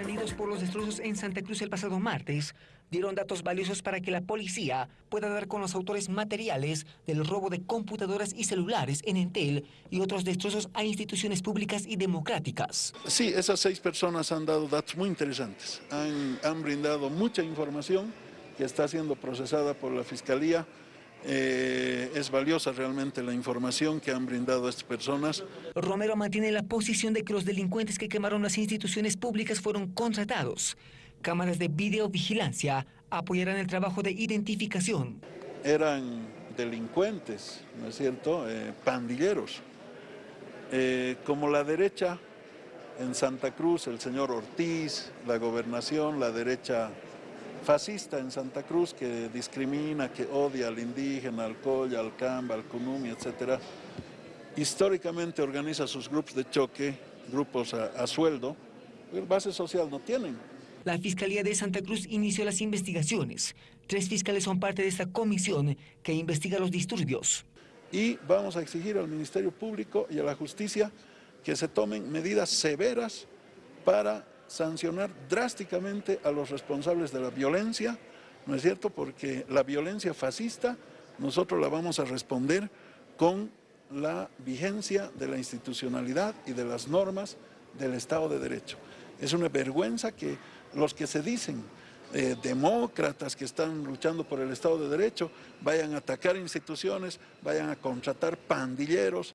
sorprendidos por los destrozos en Santa Cruz el pasado martes, dieron datos valiosos para que la policía pueda dar con los autores materiales del robo de computadoras y celulares en Entel y otros destrozos a instituciones públicas y democráticas. Sí, esas seis personas han dado datos muy interesantes, han, han brindado mucha información que está siendo procesada por la Fiscalía eh, es valiosa realmente la información que han brindado estas personas. Romero mantiene la posición de que los delincuentes que quemaron las instituciones públicas fueron contratados. Cámaras de videovigilancia apoyarán el trabajo de identificación. Eran delincuentes, ¿no es cierto?, eh, pandilleros. Eh, como la derecha en Santa Cruz, el señor Ortiz, la gobernación, la derecha fascista en Santa Cruz que discrimina, que odia al indígena, al colla, al camba, al cunumi, etc. Históricamente organiza sus grupos de choque, grupos a, sueldo, base social no tienen. La Fiscalía de Santa Cruz inició las investigaciones. Tres fiscales son parte de esta comisión que investiga los disturbios. Y vamos a exigir al Ministerio Público y a la Justicia que se tomen medidas severas para sancionar drásticamente a los responsables de la violencia, ¿no es cierto? Porque la violencia fascista nosotros la vamos a responder con la vigencia de la institucionalidad y de las normas del Estado de Derecho. Es una vergüenza que los que se dicen eh, demócratas que están luchando por el Estado de Derecho vayan a atacar instituciones, vayan a contratar pandilleros,